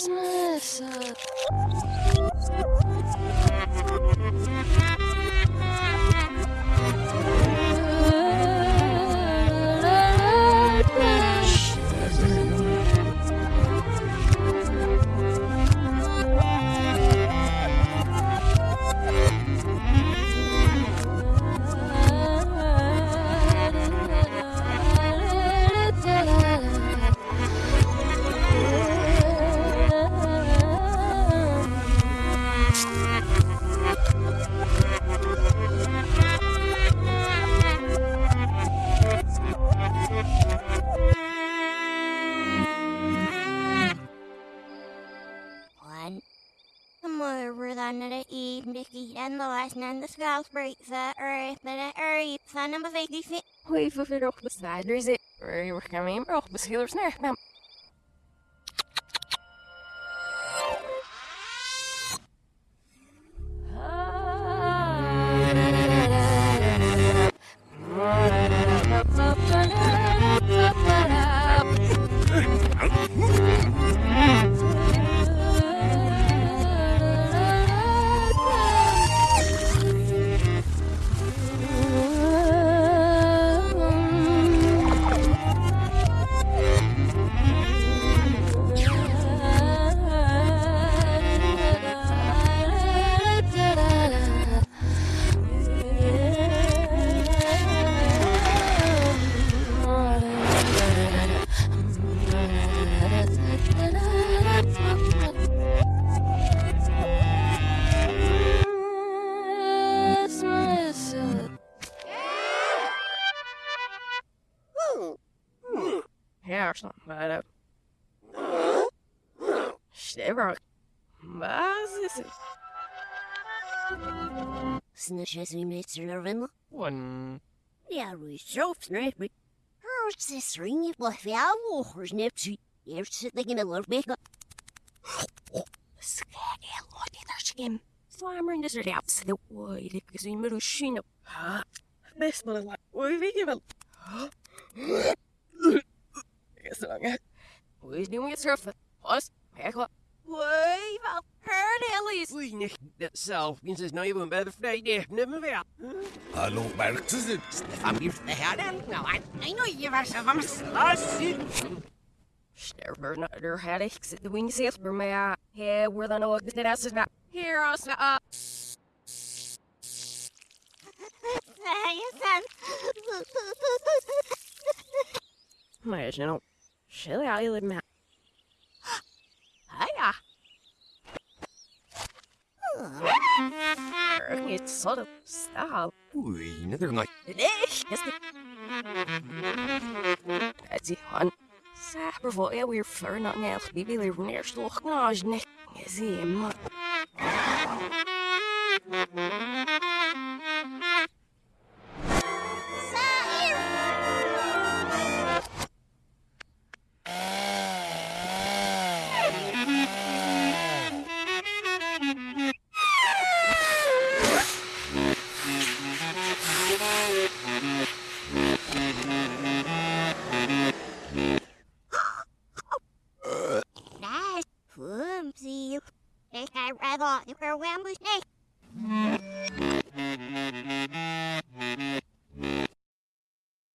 Smysl. At the and the last and the scalp breaks the earth, but the earth, a fake fit. Hoi voor weer op bestaan. Er is het. We gaan maar op beschilders naar. Nou, Ja, snap maar. Sterk. Wat is het? Snitches we made serving. One. Ja, we uh, zo snap. Hers this ring it was ja walkers nepsie. Eerst zit ik in de luchtbeker. Skag look at their skin. Slimer in desert out. The wood. Ik zie me machine. Best wel like. Oei, weet je wel. Ik is lang. Hoe is nu je surfen? Wat? Kijk wat. Oei, wat? Herd Ellis. Oei, nicht dat zelf. Ik is nou even bij de vrijdag. Neem weer. Hallo, Bergtussen. Van wie de herren? Nou, ik know je was van mijn Sterver naar der had ik zit de wing sales per mij. Hey, we're the no good as is not. Here, us. Maar je nou, shall I live me? Hiya. It's sort of style. Er nog. Nee, is het. Het is gewoon. Saber voor je weer ver naar nel. Wie wil er neer toch knaas You're a Wambush.